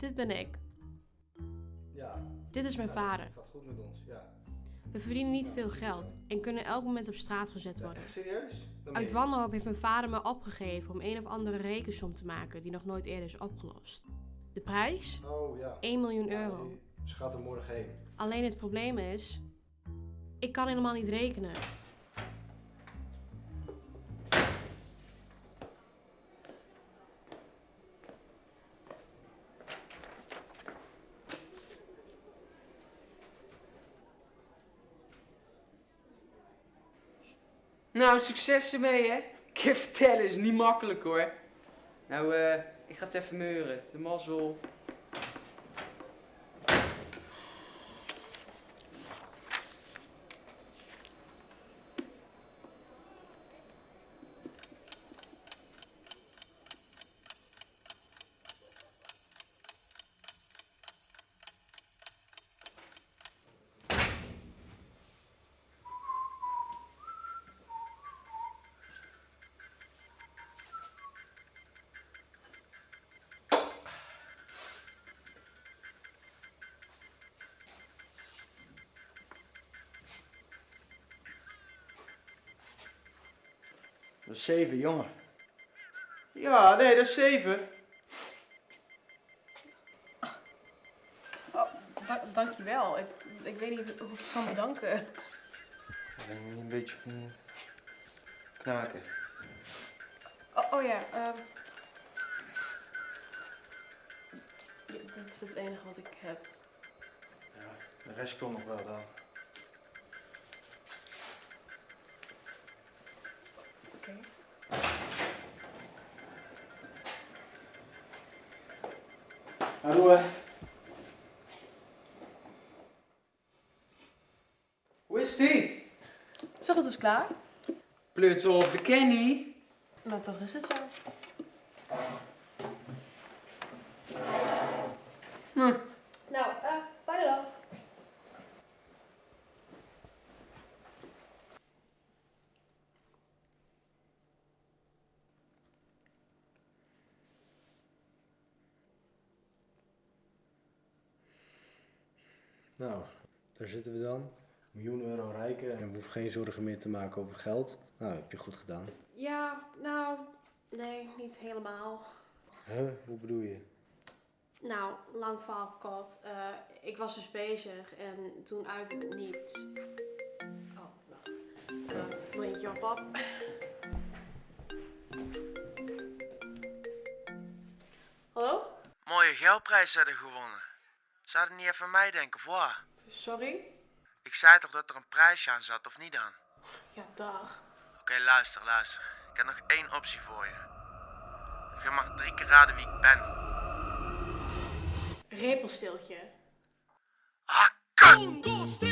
dit ben ik. Ja, Dit is mijn ja, vader. Het gaat goed met ons, ja. We verdienen niet veel geld en kunnen elk moment op straat gezet ja worden. echt serieus? Dan Uit wanhoop heeft mijn vader me opgegeven om een of andere rekensom te maken die nog nooit eerder is opgelost. De prijs? Oh ja. 1 miljoen euro. Ze gaat er morgen heen. Alleen het probleem is, ik kan helemaal niet rekenen. Nou, succes ermee, hè? Ik vertellen, is niet makkelijk hoor. Nou, eh, ik ga het even meuren. De mazzel. Dat is zeven, jongen. Ja, nee, dat is zeven. Oh, dankjewel. Ik, ik weet niet hoe ik het kan bedanken. Ben je niet een beetje van knaken? Oh, oh ja, ehm. ja, dit is het enige wat ik heb. Ja, de rest komt nog wel dan. Hallo, hè. Hoe is die? Zo goed is klaar. Pleurt op de Kenny. Maar toch is het zo. Hm. Nou, eh, fijne dag. Nou, daar zitten we dan. Een miljoen euro rijker en we hoeven geen zorgen meer te maken over geld. Nou, heb je goed gedaan. Ja, nou, nee, niet helemaal. Huh? Hoe bedoel je? Nou, lang verhaal kort. Eh, ik was dus bezig en toen uit het niets. Oh, wacht. Uh, vriendje op pap. Hallo? Mooie geldprijs hadden gewonnen. Zou je niet even aan mij denken, wat? Sorry? Ik zei toch dat er een prijsje aan zat, of niet dan? Ja, dag. Oké, luister, luister. Ik heb nog één optie voor je. Je mag drie keer raden wie ik ben. Repelstiltje. Ah, kut!